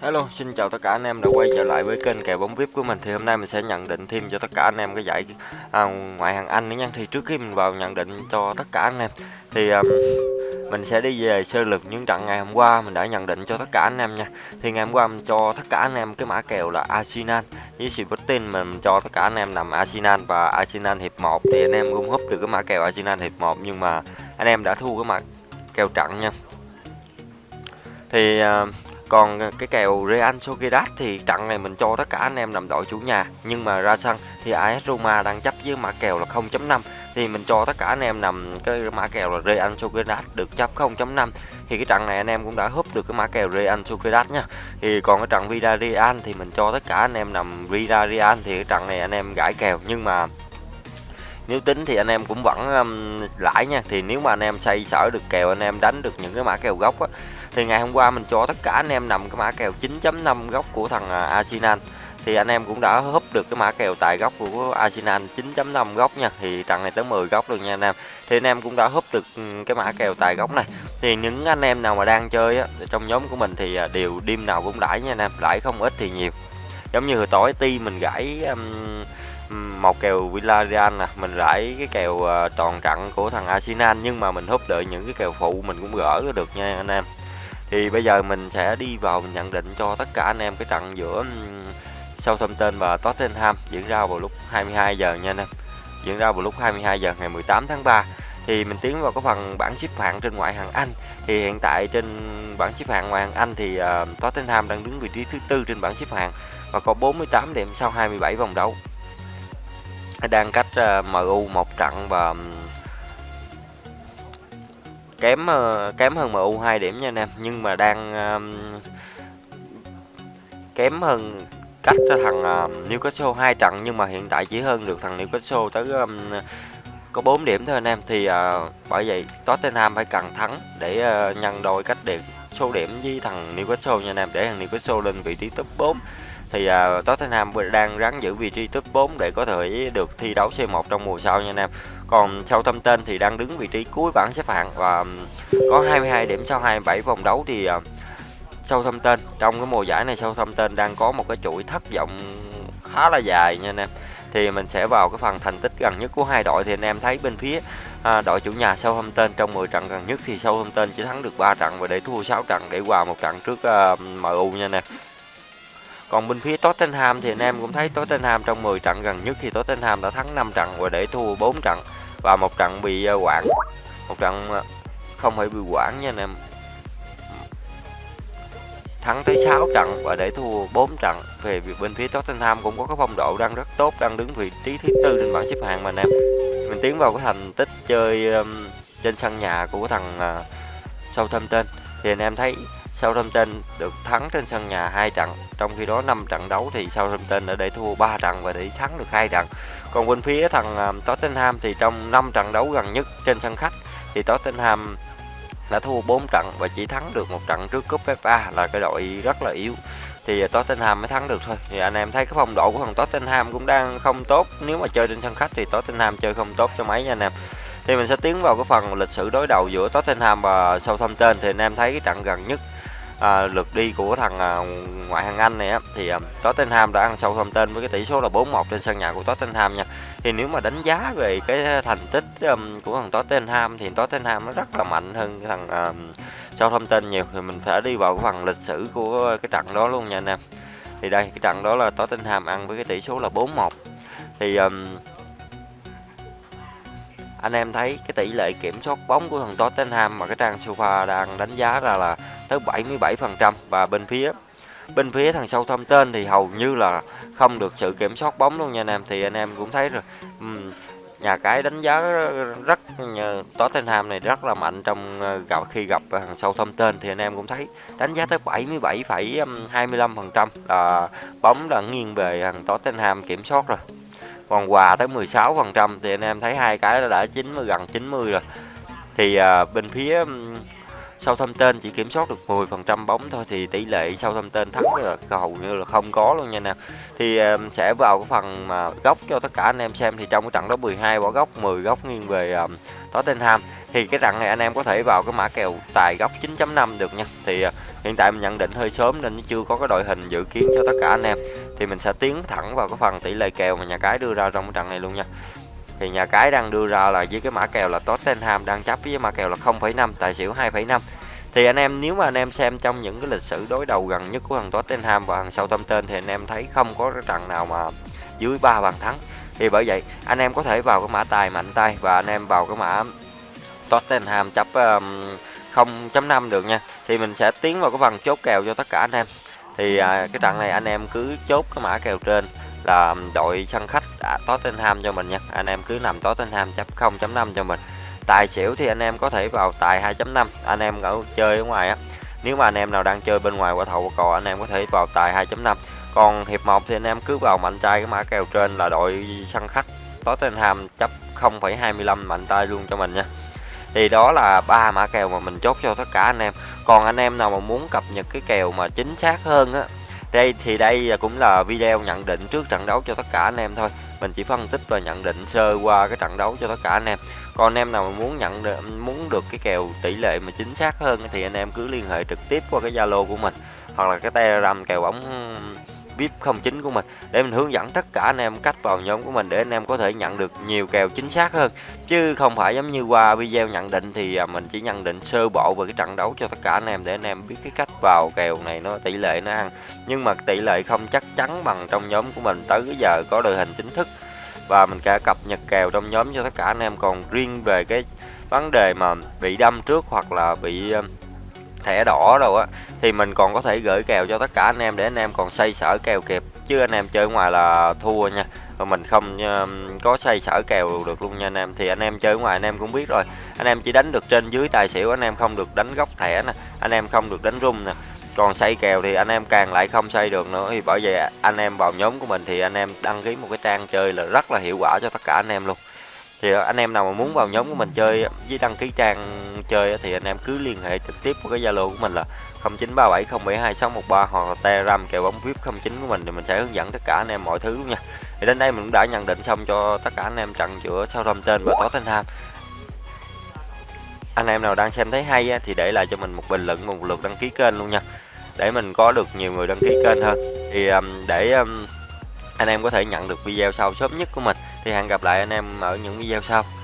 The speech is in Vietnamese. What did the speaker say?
Hello, xin chào tất cả anh em đã quay trở lại với kênh kèo bóng VIP của mình. Thì hôm nay mình sẽ nhận định thêm cho tất cả anh em cái giải à, ngoại hạng Anh nữa nha. Thì trước khi mình vào nhận định cho tất cả anh em thì um, mình sẽ đi về sơ lược những trận ngày hôm qua mình đã nhận định cho tất cả anh em nha. Thì ngày hôm qua mình cho tất cả anh em cái mã kèo là Arsenal với Sporting mình cho tất cả anh em nằm Arsenal và Arsenal hiệp 1 thì anh em cũng húp được cái mã kèo Arsenal hiệp 1 nhưng mà anh em đã thua cái mã kèo trận nha. Thì uh, còn cái kèo Real Sociedad thì trận này mình cho tất cả anh em nằm đội chủ nhà. Nhưng mà ra sân thì AS Roma đang chấp với mã kèo là 0.5 thì mình cho tất cả anh em nằm cái mã kèo là Real Sociedad được chấp 0.5 thì cái trận này anh em cũng đã húp được cái mã kèo Real Sociedad nha. Thì còn cái trận Villarreal thì mình cho tất cả anh em nằm Villarreal thì cái trận này anh em gãi kèo. Nhưng mà nếu tính thì anh em cũng vẫn um, lãi nha. Thì nếu mà anh em xây sở được kèo anh em đánh được những cái mã kèo gốc á thì ngày hôm qua mình cho tất cả anh em nằm cái mã kèo 9.5 góc của thằng uh, Arsenal. Thì anh em cũng đã húp được cái mã kèo tài góc của Arsenal 9.5 góc nha. Thì trận này tới 10 góc luôn nha anh em. Thì anh em cũng đã húp được ừ, cái mã kèo tài góc này. Thì những anh em nào mà đang chơi á trong nhóm của mình thì à, đều đêm nào cũng đãi nha anh em. Lãi không ít thì nhiều. Giống như hồi tối ti mình gãy um, một kèo Villarreal nè mình rải cái kèo ờ, toàn trận của thằng Arsenal nhưng mà mình húp đợi những cái kèo phụ mình cũng gỡ được nha anh em. Thì bây giờ mình sẽ đi vào mình nhận định cho tất cả anh em cái trận giữa Southampton và Tottenham diễn ra vào lúc 22 giờ nha anh em. Diễn ra vào lúc 22 giờ ngày 18 tháng 3 thì mình tiến vào cái phần bảng xếp hạng trên ngoại hạng Anh. Thì hiện tại trên bảng xếp hạng ngoại hạng Anh thì uh, Tottenham đang đứng vị trí thứ tư trên bảng xếp hạng và có 48 điểm sau 27 vòng đấu đang cách ờ, uh, MU một trận và kém uh, kém hơn MU 2 điểm nha anh em. Nhưng mà đang kém hơn cách thằng uh, Newcastle hai trận nhưng mà hiện tại chỉ hơn được thằng Newcastle tới um, có 4 điểm thôi anh em. Thì uh, bởi vậy Tottenham phải cần thắng để uh, nhân đôi cách để số điểm với thằng Newcastle nha anh em để thằng Newcastle lên vị trí top 4 thì uh, Tottenham đang ráng giữ vị trí top 4 để có thể được thi đấu C1 trong mùa sau nha anh em. Còn Southampton thì đang đứng vị trí cuối bảng xếp hạng và có 22 điểm sau 27 vòng đấu thì uh, Southampton trong cái mùa giải này Southampton đang có một cái chuỗi thất vọng khá là dài nha anh em. Thì mình sẽ vào cái phần thành tích gần nhất của hai đội thì anh em thấy bên phía à, đội chủ nhà Southampton trong 10 trận gần nhất thì Southampton chỉ thắng được 3 trận và để thua 6 trận để hòa một trận trước à, uh, MU nha anh em. Còn bên phía Tottenham thì anh em cũng thấy Tottenham trong 10 trận gần nhất thì Tottenham đã thắng 5 trận và để thua 4 trận và một trận bị ờ, quản. Một trận ờ, không phải bị quản nha anh em. Thắng tới 6 trận và để thua 4 trận. Về việc bên phía Tottenham cũng có cái phong độ đang rất tốt, đang đứng vị trí thứ tư trên bảng xếp hạng mà anh em. Mình tiến vào cái thành tích chơi trên sân nhà của thằng ờ, Southampton thì anh em thấy Southampton được thắng trên sân nhà hai trận, trong khi đó 5 trận đấu thì Southampton đã để thua 3 trận và để thắng được hai trận. Còn bên phía thằng à, Tottenham thì trong 5 trận đấu gần nhất trên sân khách thì Tottenham đã thua 4 trận và chỉ thắng được một trận trước cúp FA là cái đội rất là yếu thì à, Tottenham mới thắng được thôi. Thì anh em thấy cái phong độ của thằng Tottenham cũng đang không tốt. Nếu mà chơi trên sân khách thì Tottenham chơi không tốt cho mấy nha anh em. Thì mình sẽ tiến vào cái phần lịch sử đối đầu giữa Tottenham và Southampton thì anh em thấy cái trận gần nhất à, lượt đi của thằng à, ngoại hạng Anh này á thì à, Tottenham đã ăn sâu Southampton với cái tỷ số là 4-1 trên sân nhà của Tottenham nha. Thì nếu mà đánh giá về cái thành tích um, của thằng Tottenham thì Tottenham nó rất là mạnh hơn thằng um, Southampton nhiều thì mình phải đi vào cái phần lịch sử của cái trận đó luôn nha anh em. Thì đây cái trận đó là Tottenham ăn với cái tỷ số là 4-1. Thì um, anh em thấy cái tỷ lệ kiểm soát bóng của thằng Tottenham mà cái trang sofa đang đánh giá ra là tới 77% và bên phía bên phía thằng Southampton thì hầu như là không được sự kiểm soát bóng luôn nha anh em. Thì anh em cũng thấy rồi uhm, nhà cái đánh giá rất Tottenham này rất là mạnh trong ờ, gặp khi gặp thằng tên. Thì anh em cũng thấy đánh giá tới 77,25% là bóng đã nghiêng về thằng Tottenham kiểm soát rồi. Còn quà tới 16% thì anh em thấy hai cái đã 90 gần 90 rồi. Thì uh, bên phía sau thông tên chỉ kiểm soát được 10% bóng thôi thì tỷ lệ sau thông tên thắng là hầu như là không có luôn nha nè. Thì um, sẽ vào cái phần mà góc cho tất cả anh em xem thì trong cái trận đó 12 bỏ góc, 10 góc nghiêng về um, Tottenham. Thì cái trận này anh em có thể vào cái mã kèo tài góc 9.5 được nha. Thì uh, hiện tại mình nhận định hơi sớm nên chưa có cái đội hình dự kiến cho tất cả anh em. Thì mình sẽ tiến thẳng vào cái phần tỷ lệ kèo mà nhà cái đưa ra trong cái trận này luôn nha thì nhà cái đang đưa ra là với cái mã kèo là Tottenham đang chấp với mã kèo là 0,5 tài xỉu 2,5 thì anh em nếu mà anh em xem trong những cái lịch sử đối đầu gần nhất của thằng Tottenham và thằng Southampton thì anh em thấy không có cái trận nào mà dưới 3 bàn thắng. Thì bởi vậy anh em có thể vào cái mã tài mạnh tay và anh em vào cái mã Tottenham chấp um, 0.5 được nha. Thì mình sẽ tiến vào cái phần chốt kèo cho tất cả anh em. Thì à, cái trận này anh em cứ chốt cái mã kèo trên là um, đội sân khách đã Tottenham cho mình nha. Anh em cứ nằm Tottenham chấp 0.5 cho mình. Tài xỉu thì anh em có thể vào tài 2.5 anh em ở chơi ở ngoài á. Nếu mà anh em nào đang chơi bên ngoài quả thầu quả cò anh em có thể vào tài 2.5 còn hiệp 1 thì anh em cứ vào mạnh tay cái mã kèo trên là đội sân khách Tottenham chấp 0,25 mạnh tay luôn cho mình nha. Thì đó là ba mã kèo mà mình chốt cho tất cả anh em. Còn anh em nào mà muốn cập nhật cái kèo mà chính xác hơn á đây thì đây cũng là video nhận định trước trận đấu cho tất cả anh em thôi. Mình chỉ phân tích và nhận định sơ qua cái trận đấu cho tất cả anh em. Còn anh em nào mà muốn nhận được, muốn được cái kèo tỷ lệ mà chính xác hơn thì anh em cứ liên hệ trực tiếp qua cái zalo của mình hoặc là cái telegram kèo bóng VIP 09 của mình. Để mình hướng dẫn tất cả anh em cách vào nhóm của mình để anh em có thể nhận được nhiều kèo chính xác hơn. Chứ không phải giống như qua video nhận định thì à, mình chỉ nhận định sơ bộ về cái trận đấu cho tất cả anh em để anh em biết cái cách vào kèo này, nó tỷ lệ nó ăn. Nhưng mà tỷ lệ không chắc chắn bằng trong nhóm của mình tới giờ có đội hình chính thức. Và mình cả cập nhật kèo trong nhóm cho tất cả anh em. Còn riêng về cái vấn đề mà bị đâm trước hoặc là bị à, thẻ đỏ đâu á thì mình còn có thể gửi kèo cho tất cả anh em để anh em còn xây sở kèo kịp chứ anh em chơi ngoài là thua nha và mình không có xây sở kèo được luôn nha anh em thì anh em chơi ngoài anh em cũng biết rồi anh em chỉ đánh được trên dưới tài xỉu anh em không được đánh góc thẻ nè anh em không được đánh rung nè còn xây kèo thì anh em càng lại không xây được nữa thì bởi vậy anh em vào nhóm của mình thì anh em đăng ký một cái trang chơi là rất là hiệu quả cho tất cả anh em luôn thì anh em nào mà muốn vào nhóm của mình chơi với đăng ký trang chơi thì anh em cứ liên hệ trực tiếp với cái zalo của mình là 0937072613 hoặc là telegram kèo bóng vip 09 của mình thì mình sẽ hướng dẫn tất cả anh em mọi thứ luôn nha. Thì đến đây mình cũng đã nhận định xong cho tất cả anh em trận giữa Southampton và Tottenham. Anh em nào đang xem thấy hay thì để lại cho mình một bình luận, một lượt đăng ký kênh luôn nha. Để mình có được nhiều người đăng ký kênh hơn. Thì để anh em có thể nhận được video sau sớm nhất của mình thì hẹn gặp lại anh em ở những video sau.